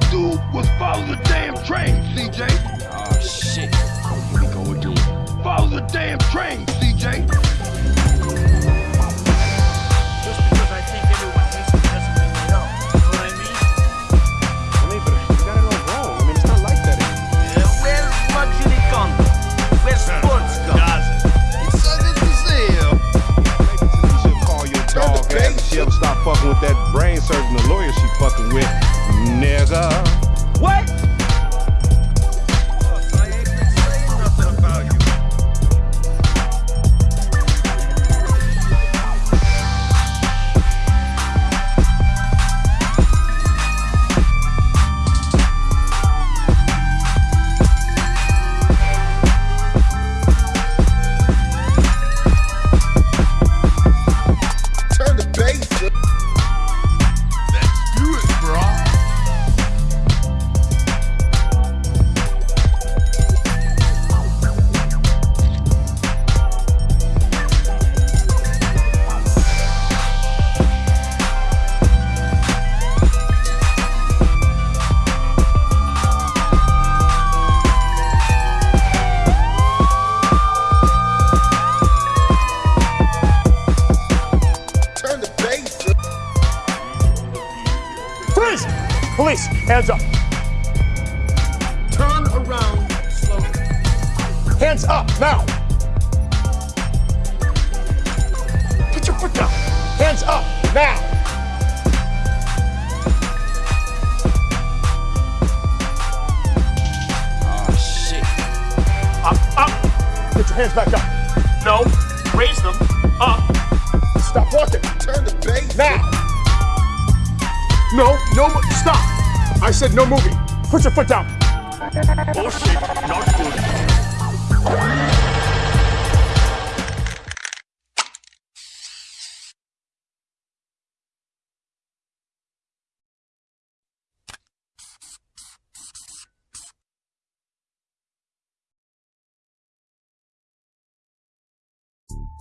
to do was follow the damn train, CJ. Oh shit. Here we go again. Follow the damn train, CJ. Just because I think everyone hates me doesn't mean they don't. You know what I mean? I mean, but you got it all wrong. I mean, it's not like that anymore. Uh, where's luxury condoms? Where's sports condoms? You should call your dog ass and she'll stop fucking with that brain surgeon, the lawyer she fucking with, nigga. What?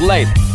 later.